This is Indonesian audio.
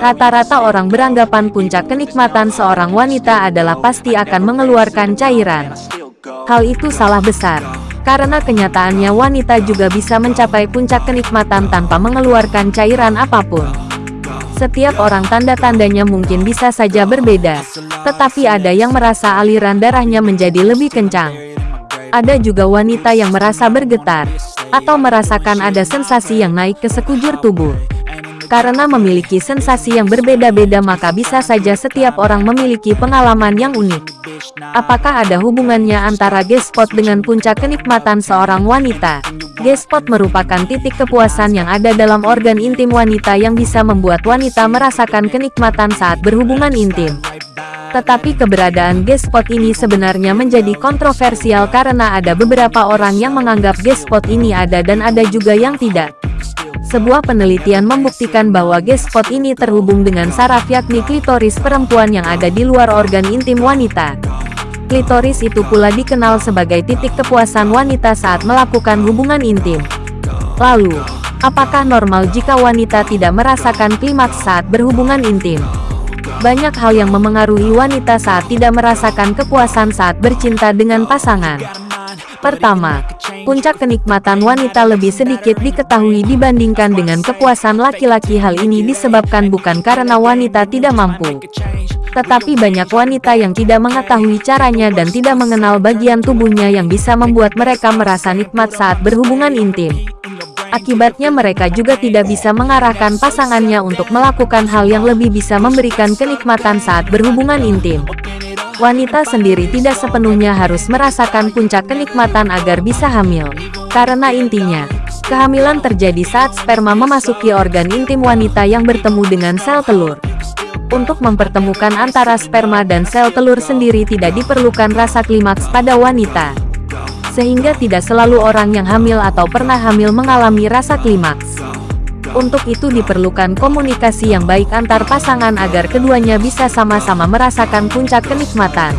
Rata-rata orang beranggapan puncak kenikmatan seorang wanita adalah pasti akan mengeluarkan cairan. Hal itu salah besar. Karena kenyataannya wanita juga bisa mencapai puncak kenikmatan tanpa mengeluarkan cairan apa pun. Setiap orang tanda-tandanya mungkin bisa saja berbeda. Tetapi ada yang merasa aliran darahnya menjadi lebih kencang. Ada juga wanita yang merasa bergetar. Atau merasakan ada sensasi yang naik ke sekujur tubuh. Karena memiliki sensasi yang berbeda-beda maka bisa saja setiap orang memiliki pengalaman yang unik. Apakah ada hubungannya antara G-spot dengan puncak kenikmatan seorang wanita? G-spot merupakan titik kepuasan yang ada dalam organ intim wanita yang bisa membuat wanita merasakan kenikmatan saat berhubungan intim. Tetapi keberadaan G-spot ini sebenarnya menjadi kontroversial karena ada beberapa orang yang menganggap G-spot ini ada dan ada juga yang tidak. Sebuah penelitian membuktikan bahwa G-spot ini terhubung dengan saraf yakni klitoris perempuan yang ada di luar organ intim wanita. Klitoris itu pula dikenal sebagai titik kepuasan wanita saat melakukan hubungan intim. Lalu, apakah normal jika wanita tidak merasakan klimaks saat berhubungan intim? Banyak hal yang memengaruhi wanita saat tidak merasakan kepuasan saat bercinta dengan pasangan. Pertama, puncak kenikmatan wanita lebih sedikit diketahui dibandingkan dengan kepuasan laki-laki. Hal ini disebabkan bukan karena wanita tidak mampu, tetapi banyak wanita yang tidak mengetahui caranya dan tidak mengenal bagian tubuhnya yang bisa membuat mereka merasa nikmat saat berhubungan intim. Akibatnya mereka juga tidak bisa mengarahkan pasangannya untuk melakukan hal yang lebih bisa memberikan kenikmatan saat berhubungan intim. Wanita sendiri tidak sepenuhnya harus merasakan puncak kenikmatan agar bisa hamil. Karena intinya, kehamilan terjadi saat sperma memasuki organ intim wanita yang bertemu dengan sel telur. Untuk mempertemukan antara sperma dan sel telur sendiri tidak diperlukan rasa klimaks pada wanita. Sehingga tidak selalu orang yang hamil atau pernah hamil mengalami rasa klimaks. Untuk itu diperlukan komunikasi yang baik antar pasangan agar keduanya bisa sama-sama merasakan puncak kenikmatan.